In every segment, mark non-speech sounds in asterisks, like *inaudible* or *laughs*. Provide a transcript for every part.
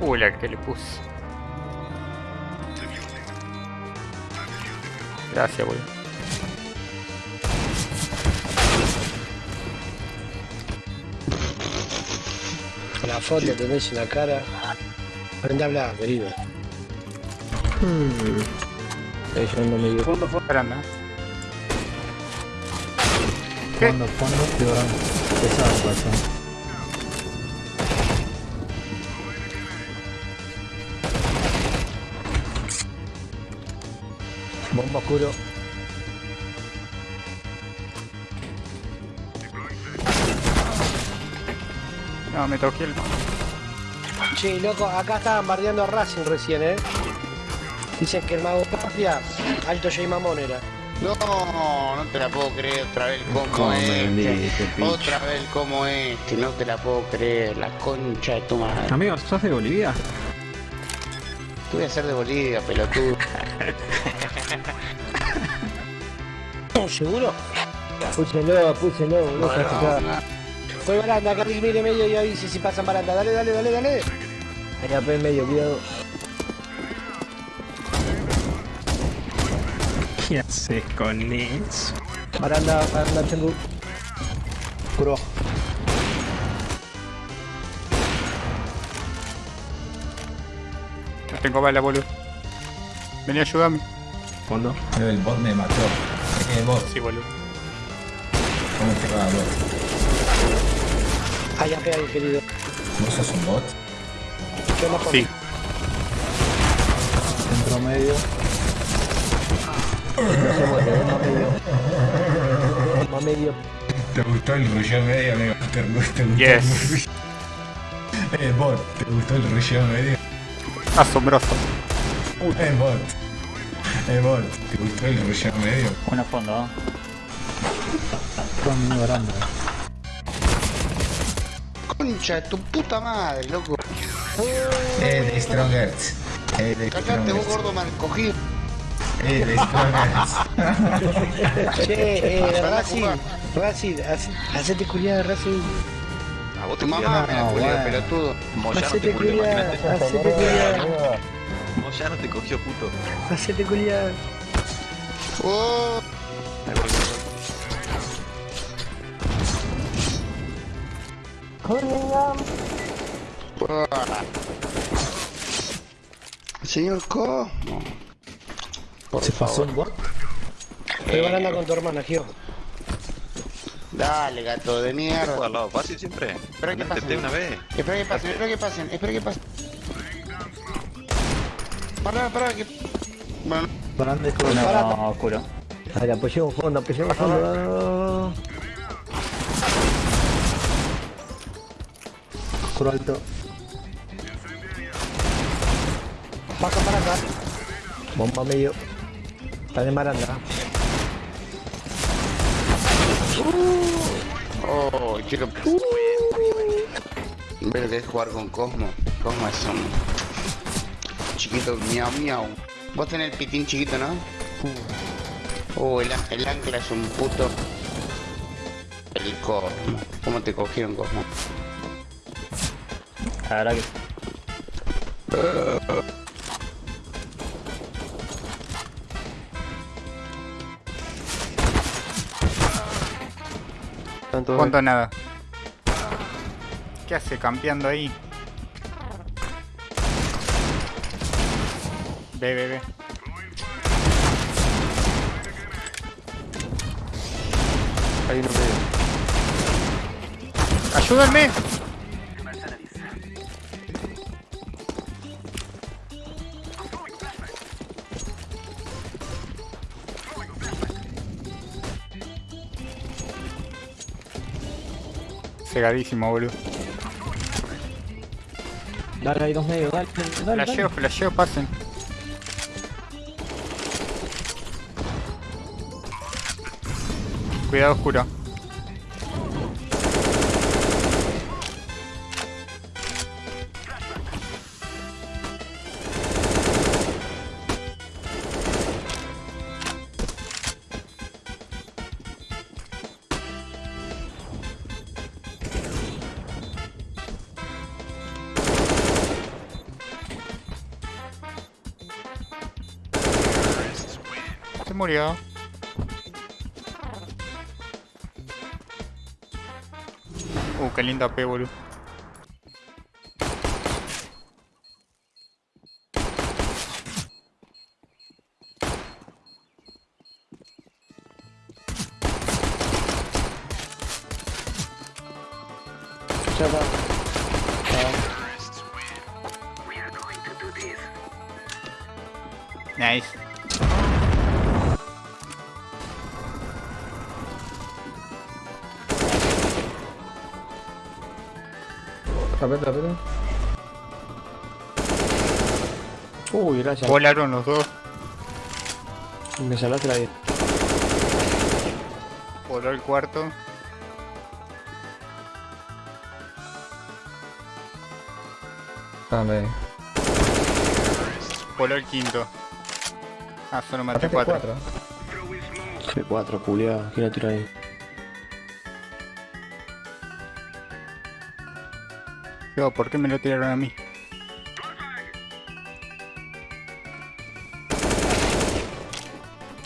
Uy, la que le puse. Gracias, boludo. La foto tenés en la cara. Aprende a hablar, querido. Estoy yendo medio. Fondo, fondo. Esperando. ¿Qué? Fondo, fondo, llorando. Pesado pasó. Bomba oscuro. No, me toqué el... Che, loco, acá estaban bardeando a Racing recién, ¿eh? Dicen que el mago Tapia, alto J Mamón era. No, no te la puedo creer otra vez como ¿Cómo me este. Otra vez como este, no te la puedo creer, la concha de tu madre. Amigo, ¿sos de Bolivia? Tú voy a ser de Bolivia, pelotudo. *laughs* ¿Seguro? Púselo, púselo, No, no, no. Fue baranda, carril mire medio y avise si pasan baranda. Dale, dale, dale, dale. Ahí AP en medio, cuidado. ¿Qué haces con eso? Baranda, baranda, tengo. Oscuro. No tengo bala, boludo. Vení a ayudarme. Fondo. El bot me mató. El bot, Sí, boludo. ¿cómo te va, bot? Ahí AP ahí, querido. ¿Vos sos un bot? Yo no Sí. Centro medio. No se muere, bomba medio. Bomba medio. ¿Te gustó el rulleo medio, amigo? ¿Te gustó, te gustó Yes. el Eh, bot, ¿te gustó el rulleo medio? Asombroso. Eh, bot. Eh, bot, ¿te gustó el rulleo medio? Buena fondo, ¿eh? Con mi baranda. Concha de tu puta madre, loco. Eh, de Strongers. Eh, de Callate vos, gordo mal cogido. Eh, de Strongers. *laughs* Che, eh, Racing. Racing, hace- hacete culiar, Racing. A vos te Tu mamá culiás. me la no, bueno. pelotudo. Moyano Hacete te culió, culiar, imagínate. hacete culiar, Moyano te cogió puto. *laughs* hacete culiar. Oh, voy, Señor Cosmo. Por ¿Se pasó un bot? Estoy con tu hermana, Gio. Dale, gato de mierda. ¿Juega al lado fácil siempre? Espera que pasen. una vez. Espera que pasen, espera que pasen, espera que pasen. Pará, pará, que... Bueno, Baranda es Baranda. oscuro. Dale, apoyemos fondo, apoyemos fondo. Oscuro alto. Baja para acá. Bomba medio. Está en baranda. oh, quiero... Ver lo que es jugar con Cosmo. Cosmo es un... Chiquito, miau, miau. Vos tenés el pitín chiquito, ¿no? Oh, el, el ancla es un puto... El Cosmo. ¿Cómo te cogieron, Cosmo? Verdad que. ¿Cuánto nada? ¿Qué hace campeando ahí? Ve, ve, ve. Ahí no medio. ¡Ayúdenme! Cegadísimo, boludo. Dale, hay dos medios, dale, dale. dale. Flasheo, flasheo, pasen. Cuidado oscuro. murió. Uh, qué linda P, boludo. Ya. Nice. Rapete, rapete. Uy, gracias. Volaron los dos. Me salvaste la vida. Voló el cuarto. Dame. Voló el quinto. Ah, solo maté Rapete cuatro. 4. C4, culiado. ¿Quién la tira ahí? Yo, ¿por qué me lo tiraron a mí?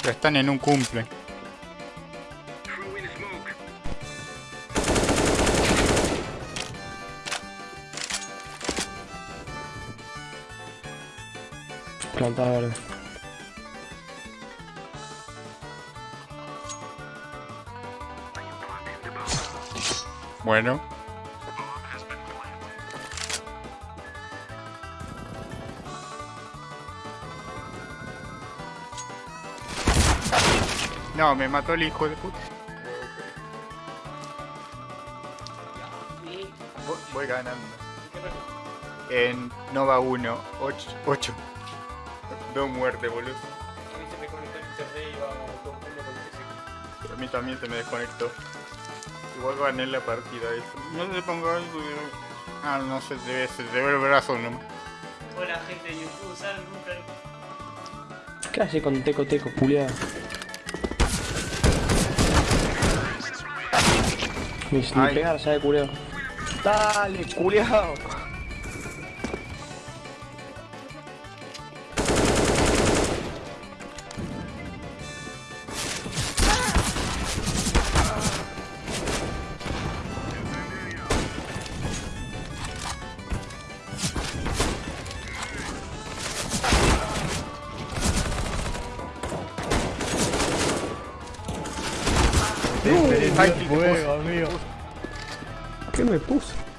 Pero están en un cumple. Planta verde. Bueno. No, me mató el hijo de puta. Voy, voy ganando. En Nova 1, 8. 8. Dos muertes, boludo. A mí también se me desconectó. Igual gané la partida. eso. No se ponga algo. Ah, no se debe, se debe el brazo nomás. Hola gente de YouTube, ¿saben nunca? ¿Qué hace con Teco Teco, culiado? Ni, ni pegar, sabe, culiado. Dale, culiado. Ay, qué recurso.